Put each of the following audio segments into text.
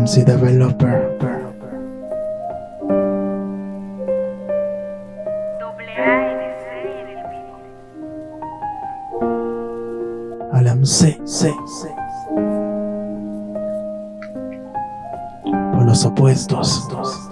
MC Developer. C. Al MC, C, Por los opuestos.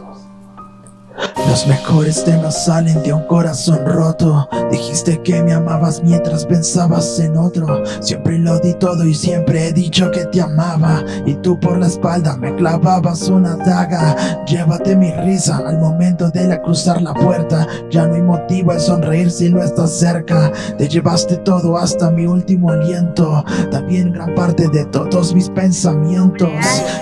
Los mejores temas salen de un corazón roto. Dijiste que me amabas mientras pensabas en otro. Siempre lo di todo y siempre he dicho que te amaba. Y tú por la espalda me clavabas una daga. Llévate mi risa al momento de la cruzar la puerta. Ya no hay motivo de sonreír si no estás cerca. Te llevaste todo hasta mi último aliento. También gran parte de todos mis pensamientos.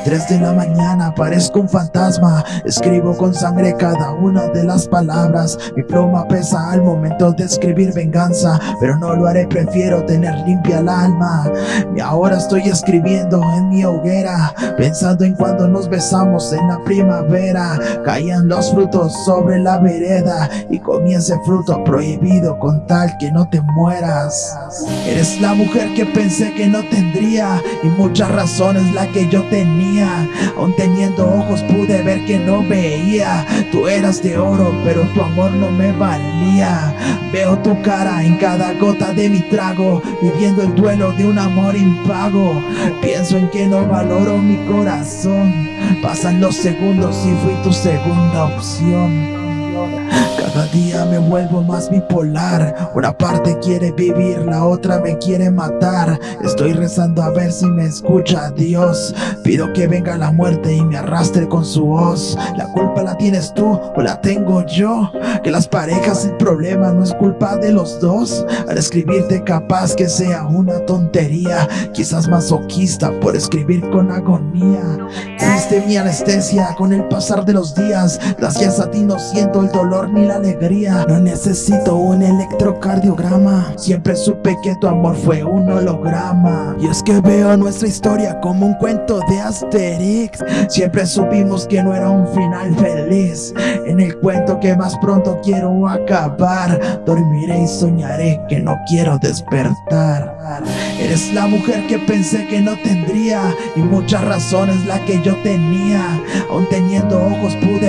Tres de la mañana parezco un fantasma. Escribo con sangre cada una de las palabras. Mi pluma pesa al momento de escribir venganza Pero no lo haré, prefiero tener limpia el alma. Ahora estoy escribiendo en mi hoguera Pensando en cuando nos besamos en la primavera. Caían los frutos sobre la vereda Y comí ese fruto prohibido con tal que no te mueras. Eres la mujer que pensé que no tendría Y muchas razones la que yo tenía. Aún teniendo ojos pude ver que no veía. Tú eras oro, pero tu amor no me valía. Veo tu cara en cada gota de mi trago Viviendo el duelo de un amor impago. Pienso en que no valoro mi corazón. Pasan los segundos y fui tu segunda opción cada día me vuelvo más bipolar. Una parte quiere vivir, la otra me quiere matar. Estoy rezando a ver si me escucha Dios. Pido que venga la muerte y me arrastre con su voz. La culpa la tienes tú o la tengo yo. Que las parejas el problema no es culpa de los dos. Al escribirte capaz que sea una tontería. Quizás masoquista por escribir con agonía. Triste mi anestesia con el pasar de los días. Gracias a ti no siento el dolor ni la alegría. No necesito un electrocardiograma. Siempre supe que tu amor fue un holograma. Y es que veo nuestra historia como un cuento de Asterix. Siempre supimos que no era un final feliz. En el cuento que más pronto quiero acabar. Dormiré y soñaré que no quiero despertar. Eres la mujer que pensé que no tendría. Y muchas razones la que yo tenía. Aún teniendo ojos pude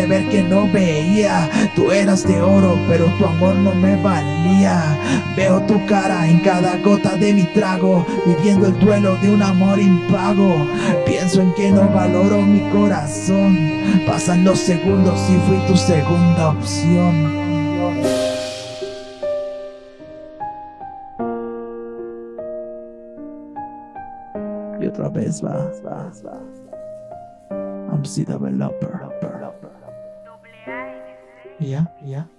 veía. Tú eras de oro pero tu amor no me valía. Veo tu cara en cada gota de mi trago Viviendo el duelo de un amor impago. Pienso en que no valoro mi corazón. Pasan los segundos y fui tu segunda opción. Y otra vez va, va, va. I'm C developer. Doble A